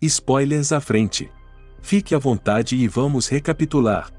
Spoilers à frente. Fique à vontade e vamos recapitular.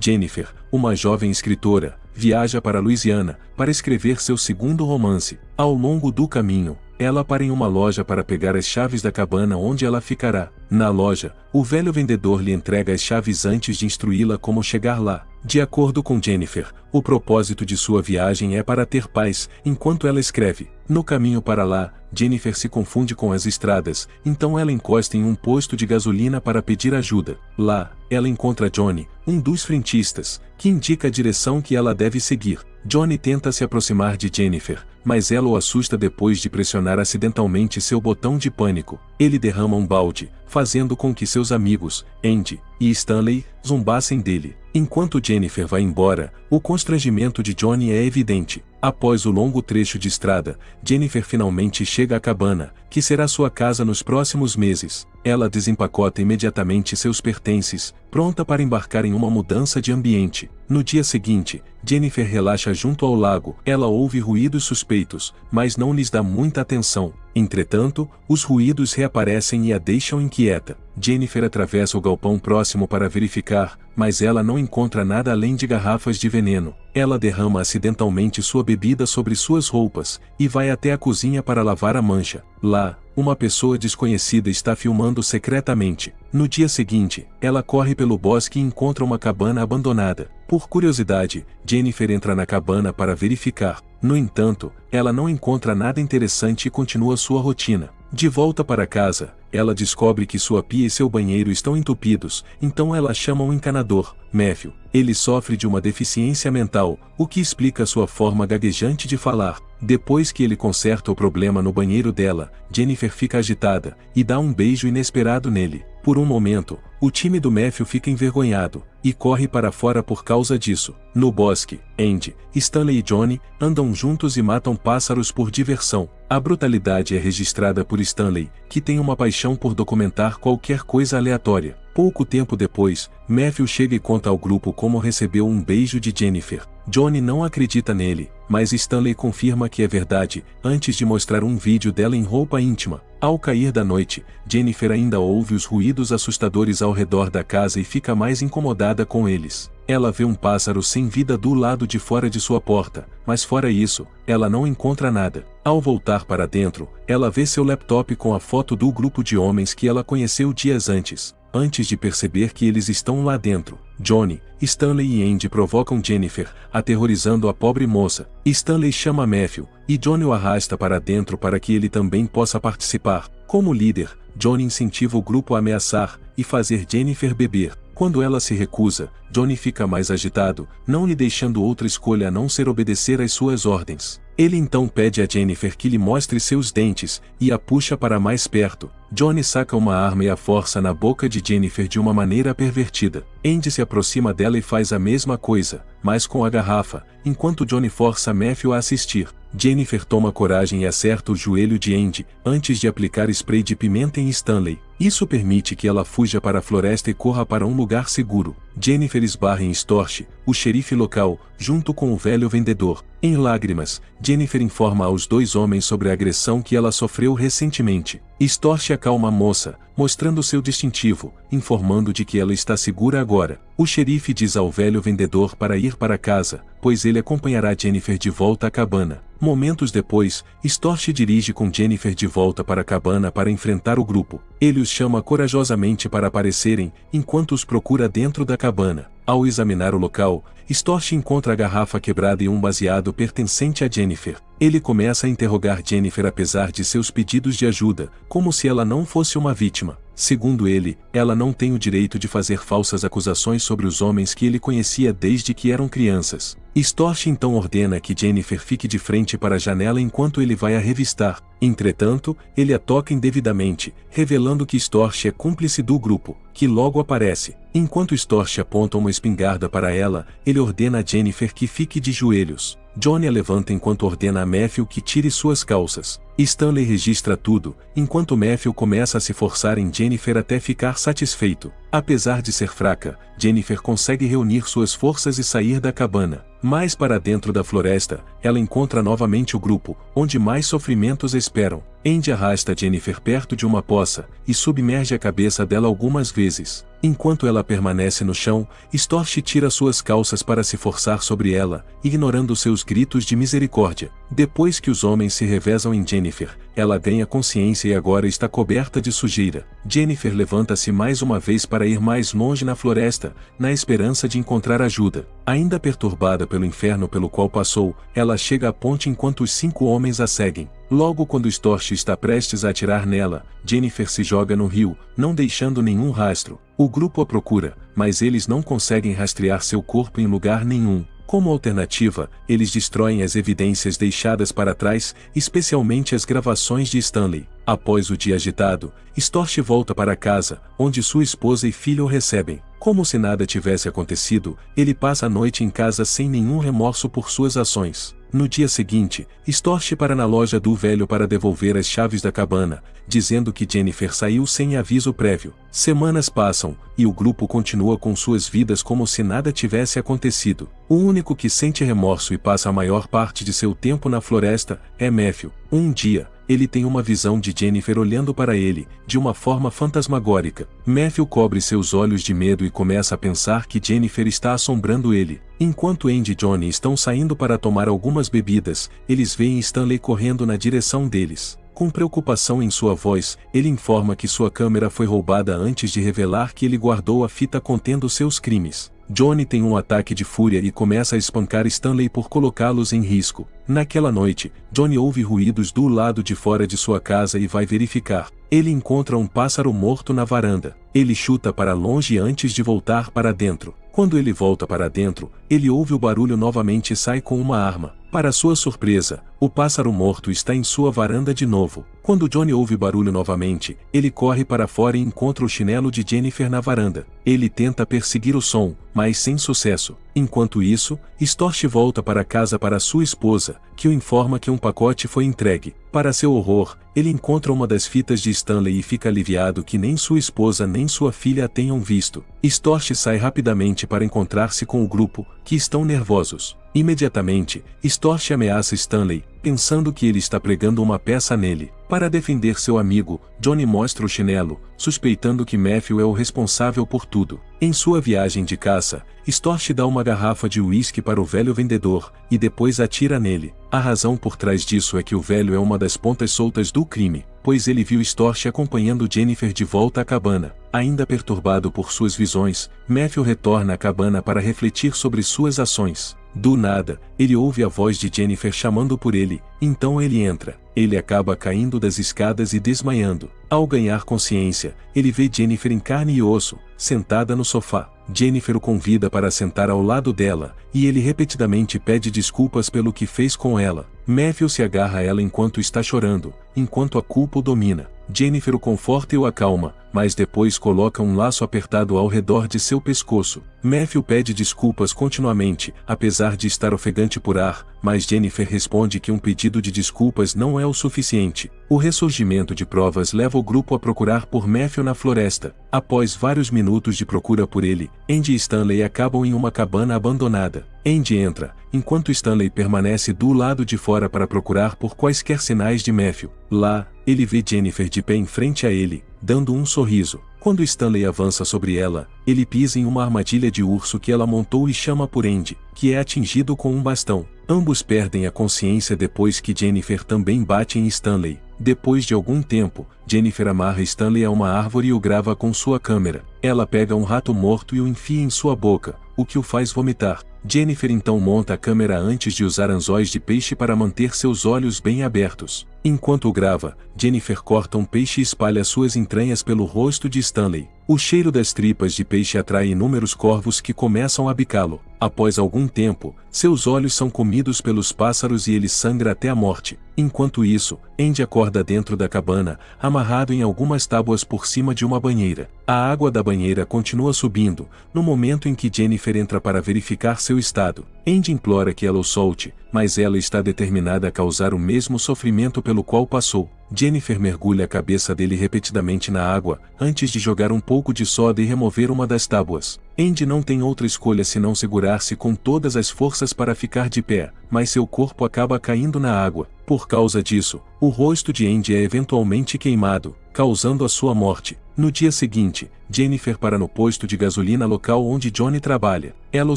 Jennifer, uma jovem escritora, viaja para Louisiana para escrever seu segundo romance. Ao longo do caminho, ela para em uma loja para pegar as chaves da cabana onde ela ficará. Na loja, o velho vendedor lhe entrega as chaves antes de instruí-la como chegar lá. De acordo com Jennifer, o propósito de sua viagem é para ter paz, enquanto ela escreve. No caminho para lá, Jennifer se confunde com as estradas, então ela encosta em um posto de gasolina para pedir ajuda. Lá, ela encontra Johnny, um dos frentistas, que indica a direção que ela deve seguir. Johnny tenta se aproximar de Jennifer, mas ela o assusta depois de pressionar acidentalmente seu botão de pânico. Ele derrama um balde, fazendo com que seus amigos, Andy e Stanley, zombassem dele. Enquanto Jennifer vai embora, o constrangimento de Johnny é evidente. Após o longo trecho de estrada, Jennifer finalmente chega à cabana, que será sua casa nos próximos meses. Ela desempacota imediatamente seus pertences, pronta para embarcar em uma mudança de ambiente. No dia seguinte, Jennifer relaxa junto ao lago. Ela ouve ruídos suspeitos, mas não lhes dá muita atenção. Entretanto, os ruídos reaparecem e a deixam inquieta. Jennifer atravessa o galpão próximo para verificar, mas ela não encontra nada além de garrafas de veneno. Ela derrama acidentalmente sua bebida sobre suas roupas e vai até a cozinha para lavar a mancha. Lá, uma pessoa desconhecida está filmando secretamente. No dia seguinte, ela corre pelo bosque e encontra uma cabana abandonada. Por curiosidade, Jennifer entra na cabana para verificar. No entanto, ela não encontra nada interessante e continua sua rotina. De volta para casa, ela descobre que sua pia e seu banheiro estão entupidos, então ela chama um encanador, Matthew. Ele sofre de uma deficiência mental, o que explica sua forma gaguejante de falar. Depois que ele conserta o problema no banheiro dela, Jennifer fica agitada e dá um beijo inesperado nele. Por um momento, o time do Matthew fica envergonhado e corre para fora por causa disso. No bosque, Andy, Stanley e Johnny andam juntos e matam pássaros por diversão. A brutalidade é registrada por Stanley, que tem uma paixão por documentar qualquer coisa aleatória. Pouco tempo depois, Matthew chega e conta ao grupo como recebeu um beijo de Jennifer. Johnny não acredita nele, mas Stanley confirma que é verdade, antes de mostrar um vídeo dela em roupa íntima. Ao cair da noite, Jennifer ainda ouve os ruídos assustadores ao redor da casa e fica mais incomodada com eles. Ela vê um pássaro sem vida do lado de fora de sua porta, mas fora isso, ela não encontra nada. Ao voltar para dentro, ela vê seu laptop com a foto do grupo de homens que ela conheceu dias antes. Antes de perceber que eles estão lá dentro, Johnny, Stanley e Andy provocam Jennifer, aterrorizando a pobre moça. Stanley chama Matthew, e Johnny o arrasta para dentro para que ele também possa participar. Como líder, Johnny incentiva o grupo a ameaçar e fazer Jennifer beber. Quando ela se recusa, Johnny fica mais agitado, não lhe deixando outra escolha a não ser obedecer às suas ordens. Ele então pede a Jennifer que lhe mostre seus dentes, e a puxa para mais perto. Johnny saca uma arma e a força na boca de Jennifer de uma maneira pervertida. Andy se aproxima dela e faz a mesma coisa, mas com a garrafa, enquanto Johnny força Matthew a assistir. Jennifer toma coragem e acerta o joelho de Andy, antes de aplicar spray de pimenta em Stanley. Isso permite que ela fuja para a floresta e corra para um lugar seguro. Jennifer esbarra em Storch, o xerife local, junto com o velho vendedor. Em lágrimas, Jennifer informa aos dois homens sobre a agressão que ela sofreu recentemente. Storch acalma a moça, mostrando seu distintivo, informando de que ela está segura agora. O xerife diz ao velho vendedor para ir para casa, pois ele acompanhará Jennifer de volta à cabana. Momentos depois, Storch dirige com Jennifer de volta para a cabana para enfrentar o grupo. Ele os chama corajosamente para aparecerem, enquanto os procura dentro da cabana. Ao examinar o local, Storch encontra a garrafa quebrada e um baseado pertencente a Jennifer. Ele começa a interrogar Jennifer apesar de seus pedidos de ajuda, como se ela não fosse uma vítima. Segundo ele, ela não tem o direito de fazer falsas acusações sobre os homens que ele conhecia desde que eram crianças. Storch então ordena que Jennifer fique de frente para a janela enquanto ele vai a revistar. Entretanto, ele a toca indevidamente, revelando que Storch é cúmplice do grupo, que logo aparece. Enquanto Storch aponta uma espingarda para ela, ele ordena a Jennifer que fique de joelhos. Johnny a levanta enquanto ordena a Matthew que tire suas calças. Stanley registra tudo, enquanto Matthew começa a se forçar em Jennifer até ficar satisfeito. Apesar de ser fraca, Jennifer consegue reunir suas forças e sair da cabana. Mais para dentro da floresta, ela encontra novamente o grupo, onde mais sofrimentos esperam. Andy arrasta Jennifer perto de uma poça e submerge a cabeça dela algumas vezes. Enquanto ela permanece no chão, Storch tira suas calças para se forçar sobre ela, ignorando seus gritos de misericórdia. Depois que os homens se revezam em Jennifer, ela ganha consciência e agora está coberta de sujeira. Jennifer levanta-se mais uma vez para ir mais longe na floresta, na esperança de encontrar ajuda. Ainda perturbada pelo inferno pelo qual passou, ela chega à ponte enquanto os cinco homens a seguem. Logo quando Storch está prestes a atirar nela, Jennifer se joga no rio, não deixando nenhum rastro. O grupo a procura, mas eles não conseguem rastrear seu corpo em lugar nenhum. Como alternativa, eles destroem as evidências deixadas para trás, especialmente as gravações de Stanley. Após o dia agitado, Storch volta para casa, onde sua esposa e filho o recebem. Como se nada tivesse acontecido, ele passa a noite em casa sem nenhum remorso por suas ações. No dia seguinte, Storch para na loja do velho para devolver as chaves da cabana, dizendo que Jennifer saiu sem aviso prévio. Semanas passam, e o grupo continua com suas vidas como se nada tivesse acontecido. O único que sente remorso e passa a maior parte de seu tempo na floresta é Matthew. Um dia, ele tem uma visão de Jennifer olhando para ele, de uma forma fantasmagórica. Matthew cobre seus olhos de medo e começa a pensar que Jennifer está assombrando ele. Enquanto Andy e Johnny estão saindo para tomar algumas bebidas, eles veem Stanley correndo na direção deles. Com preocupação em sua voz, ele informa que sua câmera foi roubada antes de revelar que ele guardou a fita contendo seus crimes. Johnny tem um ataque de fúria e começa a espancar Stanley por colocá-los em risco. Naquela noite, Johnny ouve ruídos do lado de fora de sua casa e vai verificar. Ele encontra um pássaro morto na varanda. Ele chuta para longe antes de voltar para dentro. Quando ele volta para dentro, ele ouve o barulho novamente e sai com uma arma. Para sua surpresa, o pássaro morto está em sua varanda de novo. Quando Johnny ouve barulho novamente, ele corre para fora e encontra o chinelo de Jennifer na varanda. Ele tenta perseguir o som, mas sem sucesso. Enquanto isso, Storch volta para casa para sua esposa, que o informa que um pacote foi entregue. Para seu horror, ele encontra uma das fitas de Stanley e fica aliviado que nem sua esposa nem sua filha a tenham visto. Storch sai rapidamente para encontrar-se com o grupo, que estão nervosos. Imediatamente, Storch ameaça Stanley, pensando que ele está pregando uma peça nele. Para defender seu amigo, Johnny mostra o chinelo, suspeitando que Matthew é o responsável por tudo. Em sua viagem de caça, Storch dá uma garrafa de uísque para o velho vendedor, e depois atira nele. A razão por trás disso é que o velho é uma das pontas soltas do crime, pois ele viu Storch acompanhando Jennifer de volta à cabana. Ainda perturbado por suas visões, Matthew retorna à cabana para refletir sobre suas ações. Do nada, ele ouve a voz de Jennifer chamando por ele, então ele entra. Ele acaba caindo das escadas e desmaiando. Ao ganhar consciência, ele vê Jennifer em carne e osso, sentada no sofá. Jennifer o convida para sentar ao lado dela, e ele repetidamente pede desculpas pelo que fez com ela. Matthew se agarra a ela enquanto está chorando, enquanto a culpa o domina. Jennifer o conforta e o acalma, mas depois coloca um laço apertado ao redor de seu pescoço. Matthew pede desculpas continuamente, apesar de estar ofegante por ar, mas Jennifer responde que um pedido de desculpas não é o suficiente. O ressurgimento de provas leva o grupo a procurar por Matthew na floresta. Após vários minutos de procura por ele, Andy e Stanley acabam em uma cabana abandonada. Andy entra, enquanto Stanley permanece do lado de fora para procurar por quaisquer sinais de Matthew. Lá, ele vê Jennifer de pé em frente a ele, dando um sorriso. Quando Stanley avança sobre ela, ele pisa em uma armadilha de urso que ela montou e chama por Andy, que é atingido com um bastão. Ambos perdem a consciência depois que Jennifer também bate em Stanley. Depois de algum tempo, Jennifer amarra Stanley a uma árvore e o grava com sua câmera. Ela pega um rato morto e o enfia em sua boca, o que o faz vomitar. Jennifer então monta a câmera antes de usar anzóis de peixe para manter seus olhos bem abertos. Enquanto grava, Jennifer corta um peixe e espalha suas entranhas pelo rosto de Stanley. O cheiro das tripas de peixe atrai inúmeros corvos que começam a bicá-lo. Após algum tempo, seus olhos são comidos pelos pássaros e ele sangra até a morte. Enquanto isso, Andy acorda dentro da cabana, amarrado em algumas tábuas por cima de uma banheira. A água da banheira continua subindo, no momento em que Jennifer entra para verificar seu estado. Andy implora que ela o solte, mas ela está determinada a causar o mesmo sofrimento pelo qual passou. Jennifer mergulha a cabeça dele repetidamente na água, antes de jogar um pouco de soda e remover uma das tábuas. Andy não tem outra escolha senão segurar-se com todas as forças para ficar de pé, mas seu corpo acaba caindo na água. Por causa disso, o rosto de Andy é eventualmente queimado, causando a sua morte. No dia seguinte, Jennifer para no posto de gasolina local onde Johnny trabalha. Ela o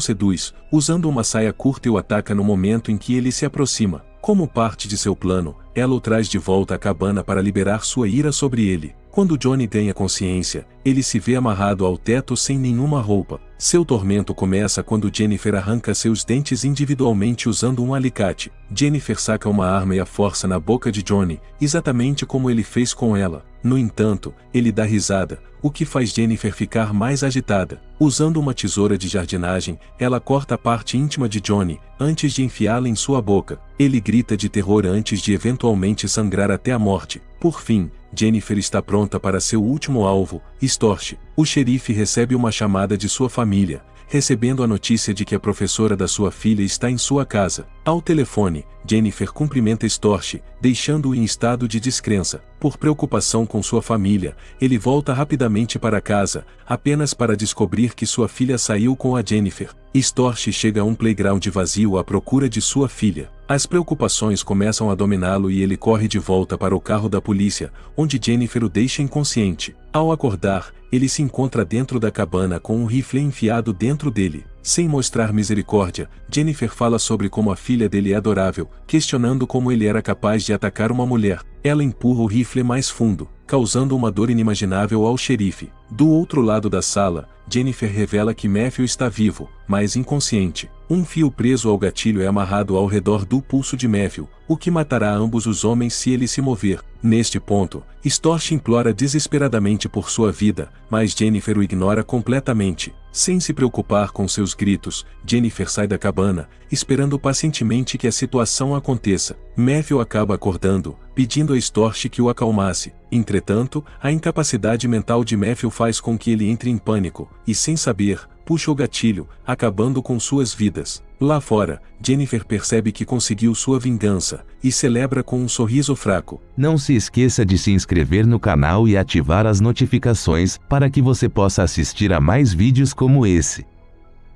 seduz, usando uma saia curta e o ataca no momento em que ele se aproxima. Como parte de seu plano, ela o traz de volta à cabana para liberar sua ira sobre ele. Quando Johnny ganha consciência, ele se vê amarrado ao teto sem nenhuma roupa. Seu tormento começa quando Jennifer arranca seus dentes individualmente usando um alicate. Jennifer saca uma arma e a força na boca de Johnny, exatamente como ele fez com ela. No entanto, ele dá risada, o que faz Jennifer ficar mais agitada. Usando uma tesoura de jardinagem, ela corta a parte íntima de Johnny, antes de enfiá-la em sua boca. Ele grita de terror antes de eventualmente sangrar até a morte. Por fim, Jennifer está pronta para seu último alvo, Storch. O xerife recebe uma chamada de sua família, recebendo a notícia de que a professora da sua filha está em sua casa. Ao telefone, Jennifer cumprimenta Storch, deixando-o em estado de descrença. Por preocupação com sua família, ele volta rapidamente para casa, apenas para descobrir que sua filha saiu com a Jennifer. Storch chega a um playground vazio à procura de sua filha. As preocupações começam a dominá-lo e ele corre de volta para o carro da polícia, onde Jennifer o deixa inconsciente. Ao acordar, ele se encontra dentro da cabana com um rifle enfiado dentro dele. Sem mostrar misericórdia, Jennifer fala sobre como a filha dele é adorável, questionando como ele era capaz de atacar uma mulher. Ela empurra o rifle mais fundo, causando uma dor inimaginável ao xerife. Do outro lado da sala, Jennifer revela que Matthew está vivo, mas inconsciente. Um fio preso ao gatilho é amarrado ao redor do pulso de Matthew, o que matará ambos os homens se ele se mover. Neste ponto, Storch implora desesperadamente por sua vida, mas Jennifer o ignora completamente. Sem se preocupar com seus gritos, Jennifer sai da cabana, esperando pacientemente que a situação aconteça. Matthew acaba acordando, pedindo a Storch que o acalmasse. Entretanto, a incapacidade mental de Matthew faz com que ele entre em pânico, e sem saber, puxa o gatilho, acabando com suas vidas. Lá fora, Jennifer percebe que conseguiu sua vingança, e celebra com um sorriso fraco. Não se esqueça de se inscrever no canal e ativar as notificações, para que você possa assistir a mais vídeos como esse.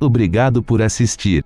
Obrigado por assistir.